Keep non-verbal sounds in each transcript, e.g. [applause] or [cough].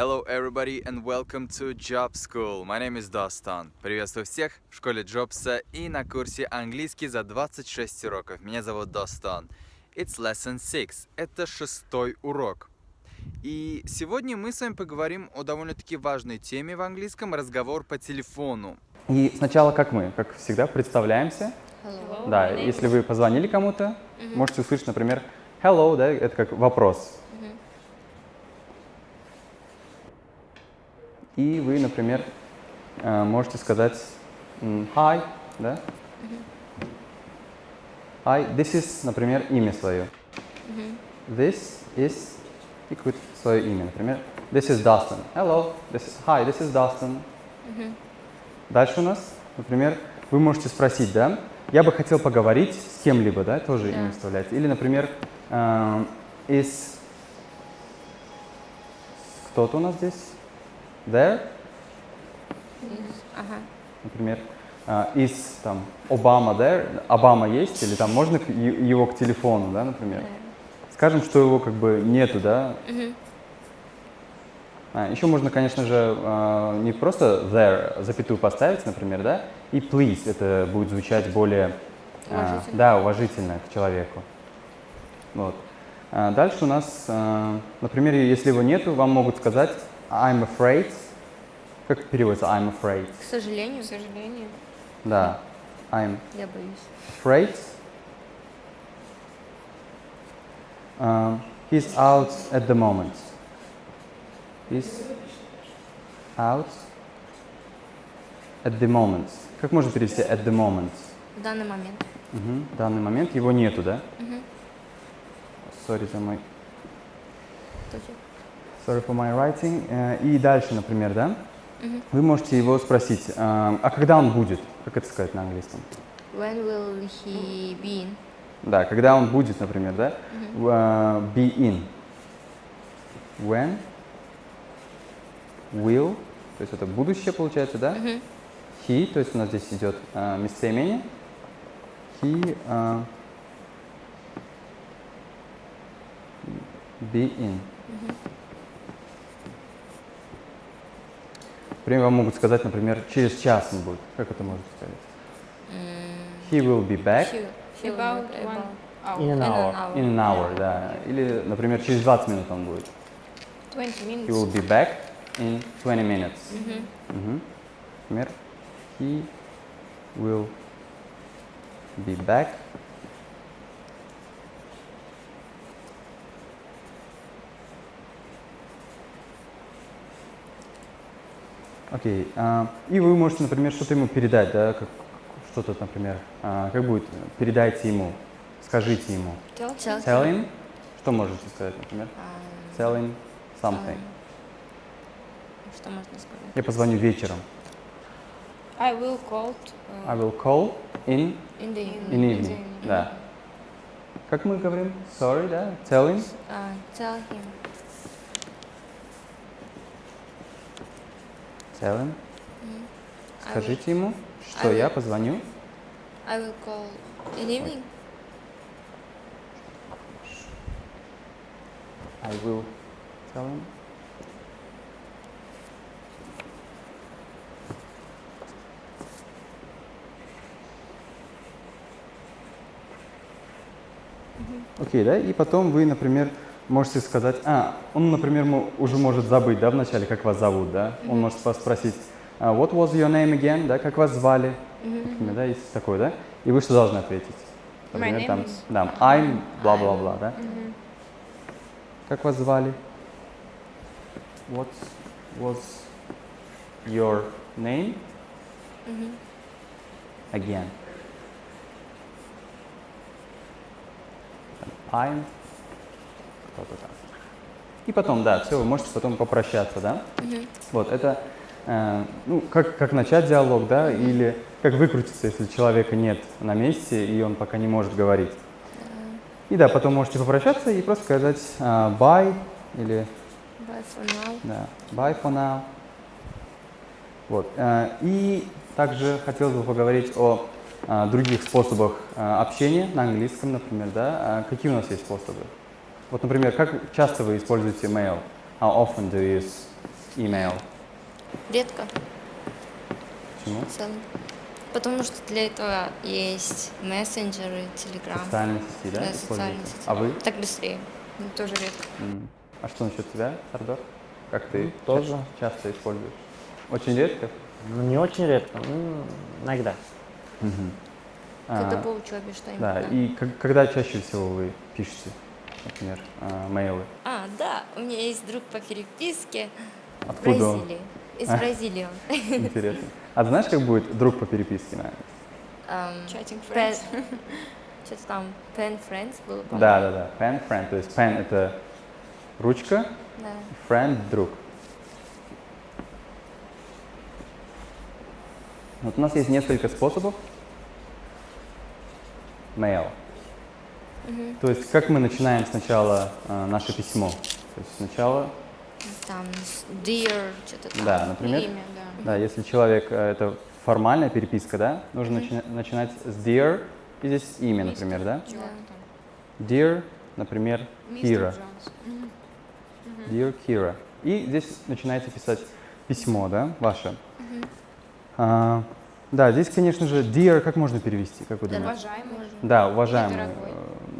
Hello everybody and welcome to Job School. My name is Dostan. Приветствую всех в школе Джобса и на курсе английский за 26 уроков. Меня зовут Достан. It's lesson 6. Это шестой урок. И сегодня мы с вами поговорим о довольно-таки важной теме в английском – разговор по телефону. И сначала, как мы, как всегда, представляемся. Hello. Да, если вы позвонили кому-то, можете услышать, например, hello, да, это как вопрос. И вы, например, э, можете сказать hi, да? Hi, this is, например, имя свое. This is, и какое-то свое имя, например, this is Dustin. Hello, this is, hi, this is Dustin. Дальше у нас, например, вы можете спросить, да, я бы хотел поговорить с кем-либо, да, тоже Да. имя вставляете. Или, например, эм, is кто-то у нас здесь? There? Ага. Например, э, is там Обама there? Обама есть? Или там можно его к телефону, да, например? Скажем, что его как бы нету, да? А, еще можно, конечно же, э, не просто there запятую поставить, например, да, и please, это будет звучать более, э, Уважительно. да, уважительно к человеку. Вот. А Дальше у нас, э, например, если его нету, вам могут сказать I'm afraid. Как переводится I'm afraid? К сожалению, к сожалению, Да, I'm я боюсь. afraid. Uh, he's out at the moment. He's out at the moment. Как можно перевести at the moment? В данный момент. Мгм, В данный момент его нету, да? Мгм. Sorry за мой Точно. Sorry for my writing. Э, И дальше, например, да? Мгм. Вы можете его спросить, э, а когда он будет? Как это сказать на английском? When will he be in? Да, когда он будет, например, да? Uh, be in. When will, то есть это будущее получается, да? Мгм. He, то есть у нас здесь идет uh, местоимение. He uh, be in. Например, вам могут сказать, например, через час он будет. Как это можно сказать? He will be back. She will About one hour. In an hour. In an hour, да. Или, например, через 20 минут он будет. 20 He minutes. will be back in 20 minutes. Мгм. Мгм. Например, he will be back Окей. а, и вы можете, например, что-то ему передать, да, как, что-то, например, а, как будет, передайте ему, скажите ему. Tell Tell him, что можете сказать, например? Um, Tell him something. Что можно сказать? Я позвоню вечером. I will call I will call in In the in evening. evening. Да. Как мы говорим? Sorry, да? Tell him. Uh, tell him. Will- Скажите ему, что я позвоню. I will call in evening. I will tell him. Окей, да? И потом вы, например, можете сказать, а, он, например, уже может забыть, да, вначале, как вас зовут, да? Он может вас спросить, а, what was your name again, да, как вас звали? Например, да, есть такое, да? И вы что должны ответить? Например, name там, is- да, I'm, бла-бла-бла, да? Как вас звали? What was your name again? I'm кто-то там. И потом, да, все, вы можете потом попрощаться, да? Вот, это, э, ну, как, как начать диалог, да, или как выкрутиться, если человека нет на месте, и он пока не может говорить. И да, потом можете попрощаться и просто сказать э, bye или Bye for now. да, bye for now. Вот. э, И также хотелось бы поговорить о э, других способах э, общения на английском, например, да. А Какие у нас есть способы? Вот, например, как часто вы используете mail? How often do you use email? Редко, Почему? Потому что для этого есть мессенджеры, телеграм. Социальные сети, да? Да, социальные сети. А вы? Так быстрее. Ну, тоже редко. А что насчет тебя, Сардор? Как ты тоже. ча- часто используешь? Очень редко? Ну, не очень редко, ну, иногда. Мгм. Когда А, по учебе что-нибудь. Да, и когда чаще всего вы пишете, например, а, мейлы? А, да, у меня есть друг по переписке в Откуда он? Бразилии. [laughs] Из А. Бразилии он. Интересно. А ты знаешь, как будет друг по переписке, наверное? Ам, Chatting pen- friends. [laughs] Что-то там, pen friends было, по-моему. Да, да, да. Pen friend. То есть pen это ручка, Да. friend друг. Вот у нас есть несколько способов. Mail. То есть как мы начинаем сначала э, наше письмо? То есть сначала, Там, dear, что-то там. да, например, Имя, да. да, если человек э, это формальная переписка, да, нужно начина- начинать с dear и здесь имя, например, да? Да. Dear, например, Мистер Кира. Dear Kira. И здесь начинаете писать письмо, да, ваше. А, да, здесь, конечно же, dear, как можно перевести, как вы думаете? Уважаемый. Да, уважаемый. Или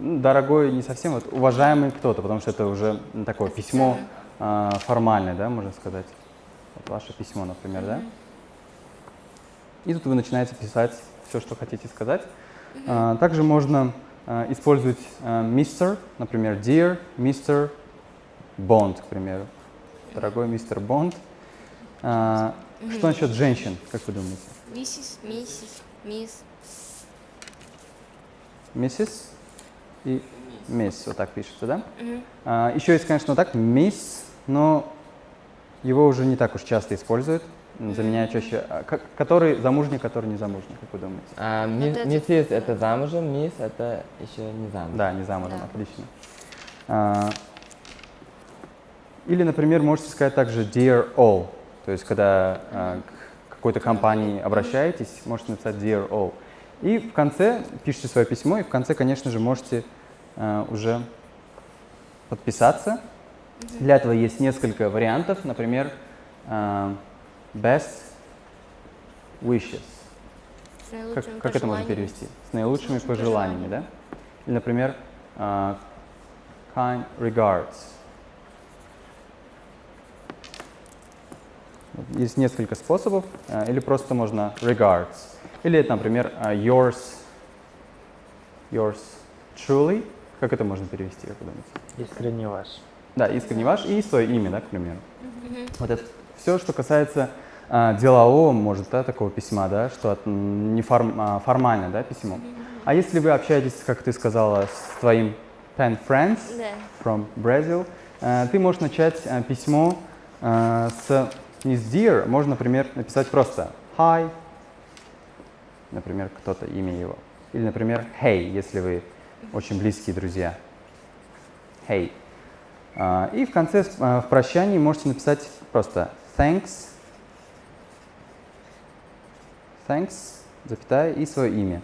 дорогой. Э, не совсем, вот уважаемый кто-то, потому что это уже такое письмо а, формальное, да, можно сказать. Вот ваше письмо, например, да? И тут вы начинаете писать все, что хотите сказать. А, также можно а, использовать а, мистер, например, dear, мистер Бонд, к примеру. Дорогой мистер Бонд. А, Что насчет женщин, как вы думаете? Миссис, миссис, мисс. Миссис и мисс, вот так пишется, да? Мгм. А, еще есть, конечно, вот так, мисс, но его уже не так уж часто используют, заменяя чаще, а, ко- который замужний, который не замужний, как вы думаете? А, Вот ми- это миссис да. это замужем, мисс это еще не замужем. Да, не замужем, Да. отлично. А, или, например, можете сказать также dear all, то есть когда а, к какой-то компании обращаетесь, можете написать dear all. И в конце пишите свое письмо, и в конце, конечно же, можете а, уже подписаться. Для этого есть несколько вариантов, например, а, best wishes. С Как, как это можно пожеланиями. перевести? С наилучшими лучшими пожеланиями, да? Или, например, а, kind regards. Есть несколько способов, а, или просто можно regards. Или, это, например, а, yours, yours truly. Как это можно перевести, как вы думаете? Искренне ваш. Да, искренне ваш и свое имя, да, к примеру. Вот это все, что касается а, делового, может, да, такого письма, да, что от, не форм- а, формальное, да, письмо. А если вы общаетесь, как ты сказала, с твоим pen friends Да. from Brazil, э, ты можешь начать э, письмо э, с не с dear, можно, например, написать просто hi, например, кто-то имя его, или, например, hey, если вы очень близкие друзья. Hey. А, И в конце, э, в прощании можете написать просто thanks, thanks, запятая, и свое имя.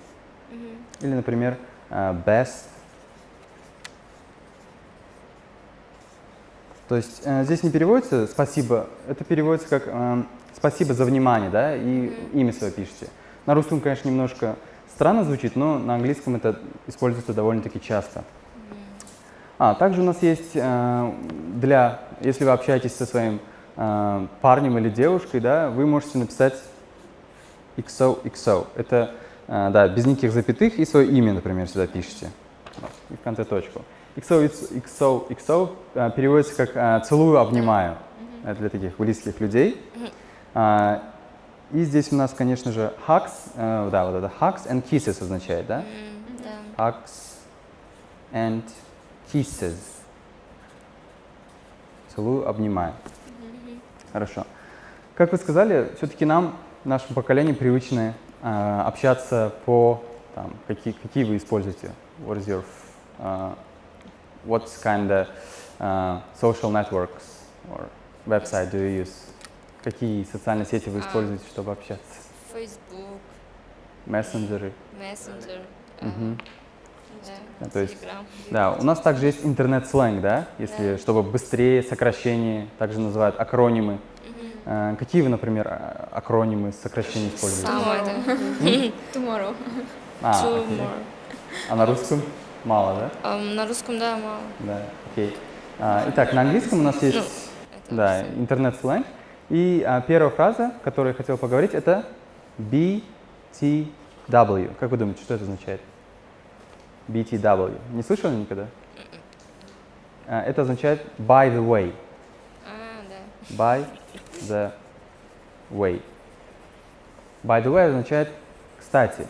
Или, например, э, best. То есть здесь не переводится спасибо, это переводится как спасибо за внимание, да, и имя свое пишете. На русском, конечно, немножко странно звучит, но на английском это используется довольно-таки часто. А, также у нас есть э, для, если вы общаетесь со своим э, парнем или девушкой, да, вы можете написать XOXO. Это, э, да, без никаких запятых и свое имя, например, сюда пишете. Вот, и в конце точку. XOXO э, переводится как э, «целую, обнимаю». Это для таких близких людей. И здесь у нас, конечно же, hugs, э, да, вот это hugs and kisses означает, да? М, Да. Hugs and kisses. Целую, обнимаю. Хорошо. Как вы сказали, все-таки нам, нашему поколению, привычно э, общаться по там, какие, какие вы используете. What is your, uh, what kind of uh, social networks or website do you use? Какие социальные сети вы А. используете, чтобы общаться? Facebook, Мессенджеры. Messenger, Мгм. Да, Да, то есть- Telegram. Да, у нас также есть интернет-сленг, да, если, чтобы быстрее, сокращение, также называют акронимы. Э, Какие вы, например, а- акронимы, сокращения используете? Самое, да. Tomorrow. А. Tomorrow. А на русском мало, да? Ам, на русском, да, мало. Да, окей. А, итак, на английском у нас есть Ну, это да, интернет-сленг. И а, первая фраза, которую я хотел поговорить, это BTW. Как вы думаете, что это означает? BTW. Не слышали никогда? А, это означает by the way. А, да. By the way. By the way означает кстати.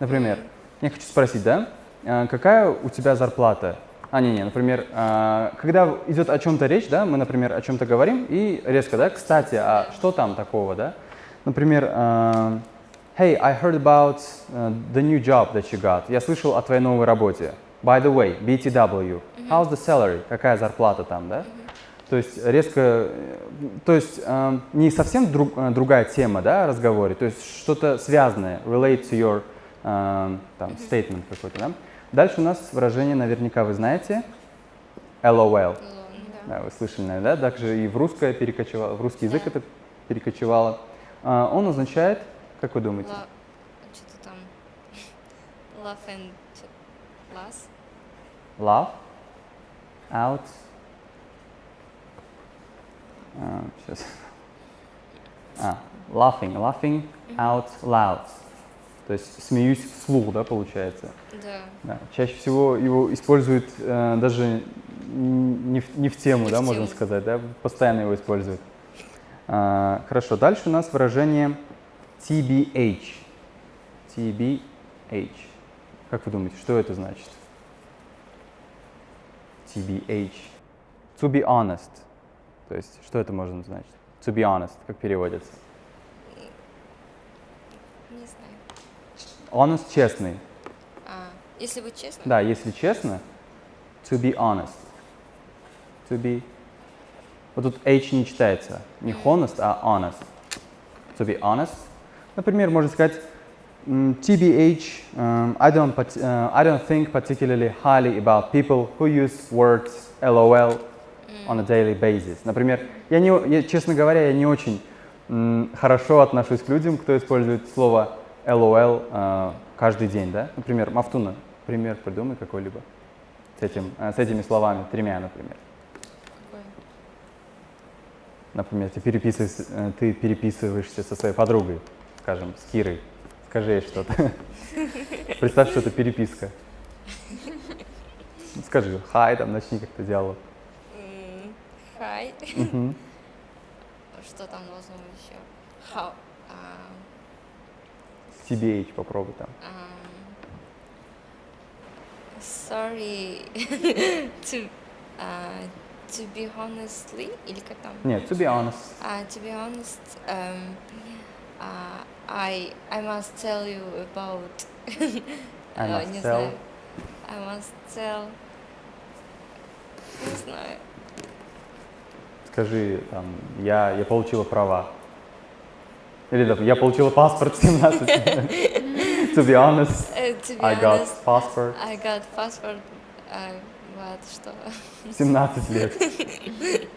Например, я хочу спросить, да, а, какая у тебя зарплата? А, не, не, например, а, когда идет о чем-то речь, да, мы, например, о чем-то говорим и резко, да, кстати, а что там такого, да? Например, а, Hey, I heard about uh, the new job that you got. Я слышал о твоей новой работе. By the way, BTW. How's the salary? Какая зарплата там, да? То есть резко, э, то есть э, не совсем друг- э, другая тема, да, разговоре, то есть что-то связанное, relate to your э, там, statement какой-то, да. Дальше у нас выражение, наверняка вы знаете, LOL. Да, вы слышали, наверное, да? Также и в русское перекочевало, в русский язык это перекочевало. А, он означает, как вы думаете? Что-то там. [laughs] Love and last. Laugh out. А, сейчас. А, laughing, laughing out loud. То есть смеюсь вслух, да, получается. Да. Да. Чаще всего его используют э, даже не в, не в тему, Не да, в можно тему. сказать, да, постоянно его используют. А, хорошо, дальше у нас выражение TBH. TBH. Как вы думаете, что это значит? TBH. To be honest. То есть, что это может значить? To be honest, как переводится? Не знаю. Honest – честный. А, если быть честным, Да, если честно, to be honest. To be... Вот тут H не читается. Не honest, а honest. To be honest. Например, можно сказать TBH, um, I, don't, uh, I don't think particularly highly about people who use words LOL on a daily basis. Например, я не, я, честно говоря, я не очень м, хорошо отношусь к людям, кто использует слово LOL э, каждый день, да? Например, Мафтуна, пример придумай какой-либо с, этим, э, с этими словами, тремя, например. какой? Например, ты, переписываешь, э, ты переписываешься со своей подругой, скажем, с Кирой. Скажи ей что-то. [laughs] Представь, что это переписка. Ну, Скажи, хай, там, начни как-то диалог. Мгм. Что там должно быть еще? How? А, TBH попробуй там. ам, Sorry to а, to be honestly или как там? Нет, to be honest. Uh, to be honest, um, uh, I I must tell you about. I э, must не tell. знаю. I must tell. Не знаю. Скажи, там, я, я получила права. Или я получила паспорт в 17. [laughs] to be honest, Э, to be I got honest, passport I got passport. uh, вот что. в 17 лет. [laughs]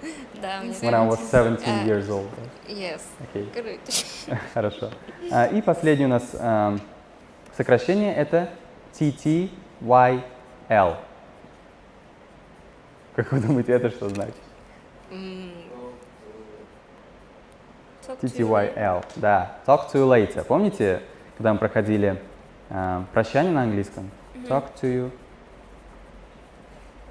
да, мне When I was 17 А. years old. Yes. Круто. [laughs] хорошо. А, И последнее у нас ам, сокращение это TTYL. Как вы думаете, это что значит? TTYL, да. Talk to you later. Помните, когда мы проходили а, прощание на английском? Talk to you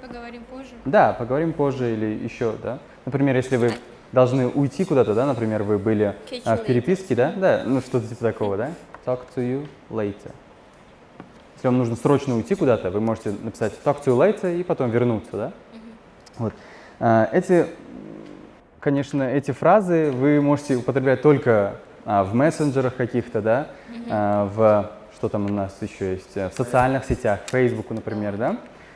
Поговорим позже. Да, поговорим позже или еще, да. Например, если вы должны уйти куда-то, да, например, вы были you в переписке, да, да, ну что-то типа такого, да. Talk to you later. Если вам нужно срочно уйти куда-то, вы можете написать talk to you later и потом вернуться, да. Вот. А, Эти, конечно, эти фразы вы можете употреблять только а, в мессенджерах каких-то, да, а, в что там у нас еще есть, в социальных сетях, Facebook, например, да.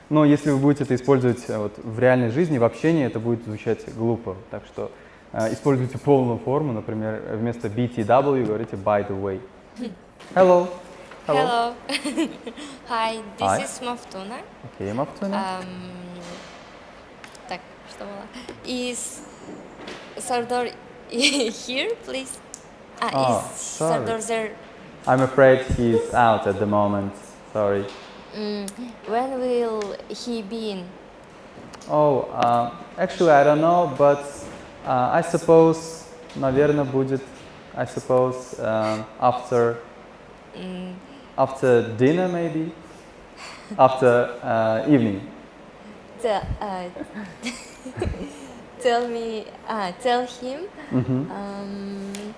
Но если вы будете это использовать э, вот, в реальной жизни, в общении, это будет звучать глупо. Так что э, используйте полную форму, например, вместо BTW говорите by the way. [laughs] Hello, Hello. Hello. [laughs] Hi, this Hi. is Maftuna. Окей, Мафтуна. Ам, так, что было? Is Sardar [laughs] here, please? Ah, Oh, is sorry. Sardar there? I'm afraid he's out at the moment. Sorry. Mm, when will he be in? Oh, uh, actually, I don't know, but uh, I suppose, наверное, будет, I suppose, um, after, Mm, after dinner maybe, after uh, evening. tell, uh, [laughs] tell me, uh, tell him. Mm -hmm. um,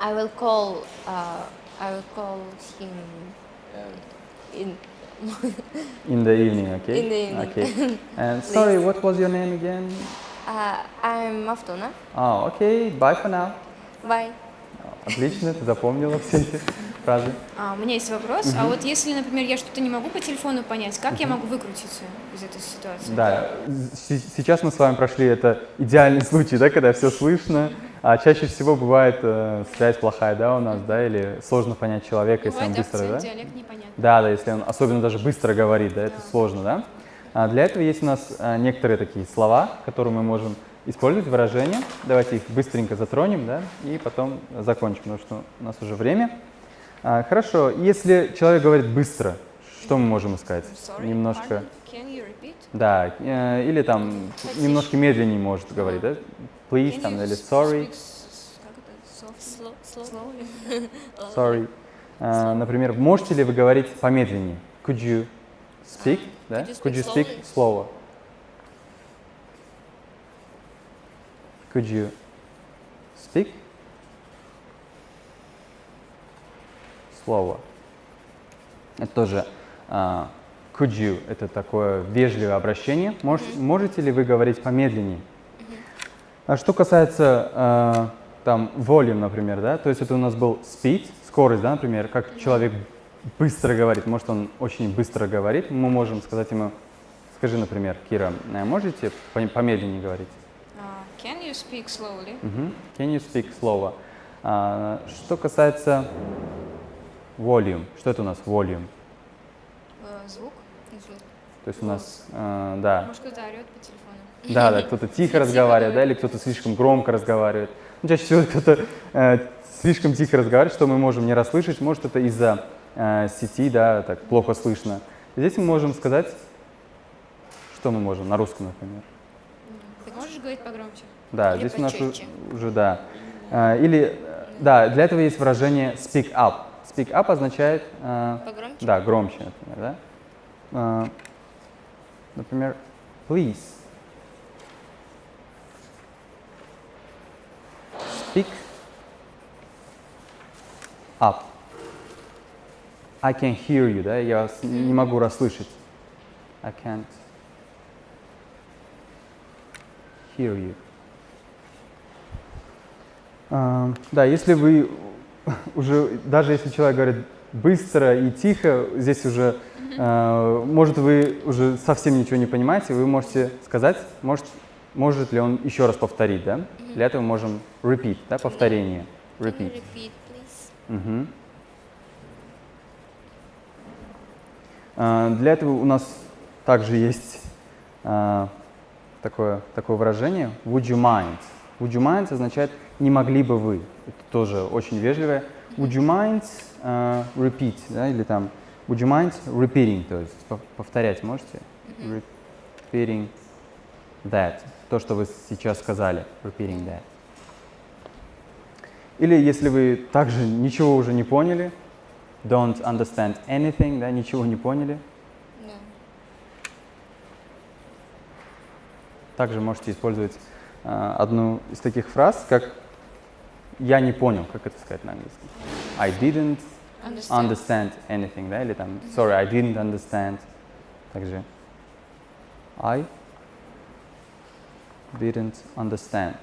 I will call. Uh, I will call him in. [laughs] in the evening, okay. In the evening. Okay. [laughs] And sorry, what was your name again? Uh, I'm Aftona. Oh, ah, okay. Bye for now. Bye. Отлично, ты запомнила все эти фразы. А, у меня есть вопрос. А вот если, например, я что-то не могу по телефону понять, как я могу выкрутиться из этой ситуации? Да, сейчас мы с вами прошли это идеальный [laughs] случай, да, когда все слышно, а чаще всего бывает э, связь плохая, да, у нас, да, или сложно понять человека, если он Бывает быстро, акцент, да? диалект. Да, да, если он особенно даже быстро говорит, да, это сложно, да. А для этого есть у нас а, некоторые такие слова, которые мы можем использовать, выражения. Давайте их быстренько затронем, да, и потом закончим, потому что у нас уже время. А, хорошо, если человек говорит быстро, что мы можем сказать? Sorry, Немножко, да, э, или там немножко медленнее может говорить, да? Please, там, или sorry, [laughs] sorry. А, например, можете ли вы говорить помедленнее? Could you speak, да? Could you speak Could you speak slower? Could you speak slower? Это тоже а, could you – это такое вежливое обращение. Мож- Можете ли вы говорить помедленнее? А что касается а, там volume, например, да, то есть это у нас был speed, скорость, да, например, как человек быстро говорит, может он очень быстро говорит, мы можем сказать ему, скажи, например, Кира, э, можете пом- помедленнее говорить? You speak slowly? Мгм. Can you speak slower? А, что касается volume, что это у нас volume? Э, Звук? То есть у нас, э, да, Может, кто-то орет по телефону? Да, да, кто-то тихо разговаривает, да, или кто-то слишком громко разговаривает. Ну, чаще всего кто-то э, слишком тихо разговаривает, что мы можем не расслышать. Может, это из-за э, сети, да, так плохо слышно. Здесь мы можем сказать, что мы можем на русском, например. Говорить погромче? Да, Или здесь у нас у- почетче. уже, да. Э, или, да, для этого есть выражение speak up. Speak up означает, э, Погромче? да, громче, например, да. Э, например, please. Speak up. I can hear you, да, я вас не могу расслышать. I can't hear you. А, да, если вы [laughs] уже, даже если человек говорит быстро и тихо, здесь уже, а, может, вы уже совсем ничего не понимаете, вы можете сказать, может, может ли он еще раз повторить, да? Для этого можем repeat, да, повторение. Repeat. repeat, please? Мгм. А, Для этого у нас также есть а, такое, такое выражение would you mind. Would you mind означает не могли бы вы. Это тоже очень вежливое. Would you mind а, repeat, да, или там would you mind repeating, то есть пов- повторять можете? Repeating that. То, что вы сейчас сказали. Repeating that. Или если вы также ничего уже не поняли, don't understand anything, да, ничего не поняли, Да. Также можете использовать а, одну из таких фраз, как «я не понял», как это сказать на английском. I didn't Understand. understand anything, да, или там «sorry, I didn't understand». Также I didn't understand.